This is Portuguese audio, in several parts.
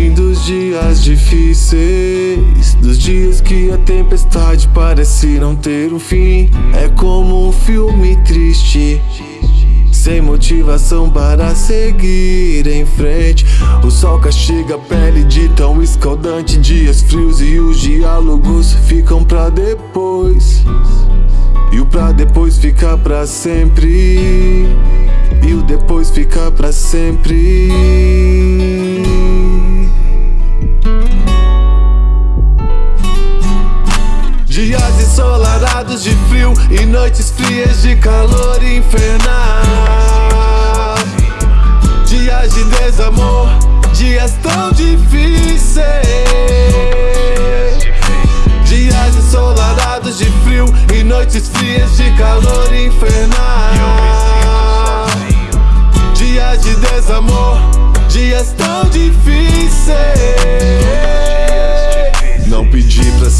Vim dos dias difíceis, dos dias que a tempestade parece não ter um fim. É como um filme triste. Sem motivação para seguir em frente O sol castiga a pele de tão escaldante Dias frios e os diálogos ficam pra depois E o pra depois fica pra sempre E o depois fica pra sempre ensolarados de frio e noites frias de calor infernal. Dias de desamor, dias tão difíceis. Dias ensolarados de frio e noites frias de calor infernal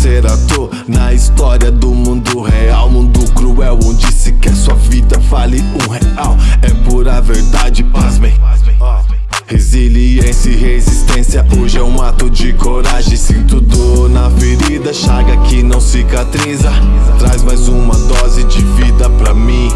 ser ator na história do mundo real. Mundo cruel onde se quer sua vida vale um real. É pura verdade, pasmem. Resiliência e resistência hoje é um ato de coragem. Sinto dor na ferida, chaga que não cicatriza. Traz mais uma dose de vida pra mim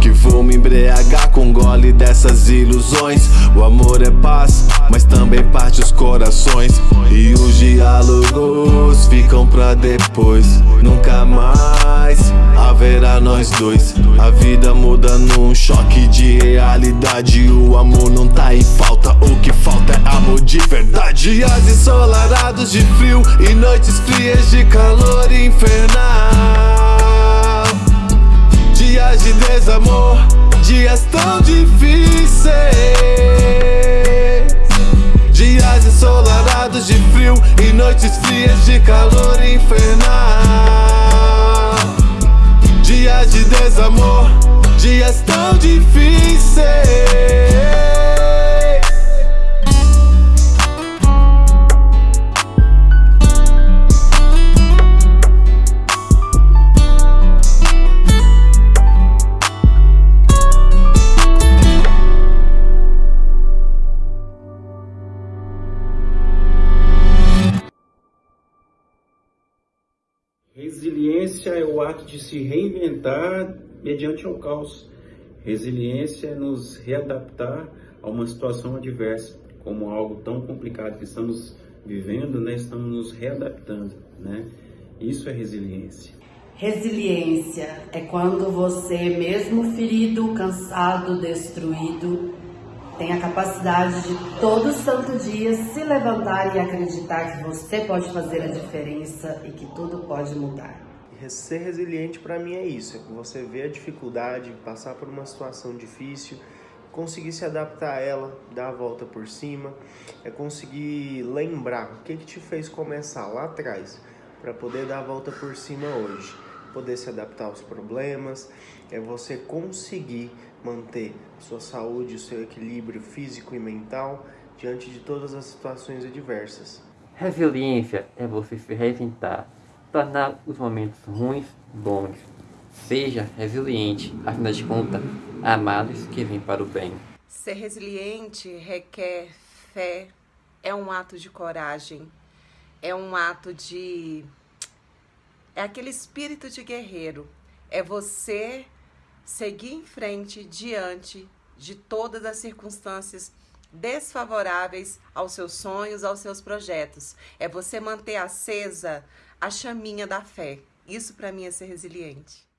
que vou me embriagar com gole dessas ilusões. O amor é paz, mas também parte os corações. E os diálogos ficam pra depois. Nunca mais haverá nós dois. A vida muda num choque de realidade. O amor não tá em falta, o que falta é amor de verdade. Dias ensolarados de frio e noites frias de calor infernal. Dias de desamor, dias tão difíceis noites frias de calor infernal. Dias de desamor, dias tão difíceis Resiliência é o ato de se reinventar mediante o caos. Resiliência é nos readaptar a uma situação adversa, como algo tão complicado que estamos vivendo, né? Estamos nos readaptando, né? Isso é resiliência. Resiliência é quando você, mesmo ferido, cansado, destruído, tem a capacidade de todo santo dia se levantar e acreditar que você pode fazer a diferença e que tudo pode mudar. Ser resiliente para mim é isso, é você ver a dificuldade, passar por uma situação difícil, conseguir se adaptar a ela, dar a volta por cima, é conseguir lembrar o que, que te fez começar lá atrás para poder dar a volta por cima hoje, poder se adaptar aos problemas, é você conseguir manter sua saúde, o seu equilíbrio físico e mental diante de todas as situações adversas. Resiliência é você se reinventar, tornar os momentos ruins bons. Seja resiliente, afinal de contas, há males que vêm para o bem. Ser resiliente requer fé, é um ato de coragem, é um ato de... é aquele espírito de guerreiro, é você seguir em frente diante de todas as circunstâncias desfavoráveis aos seus sonhos, aos seus projetos. É você manter acesa a chaminha da fé. Isso para mim é ser resiliente.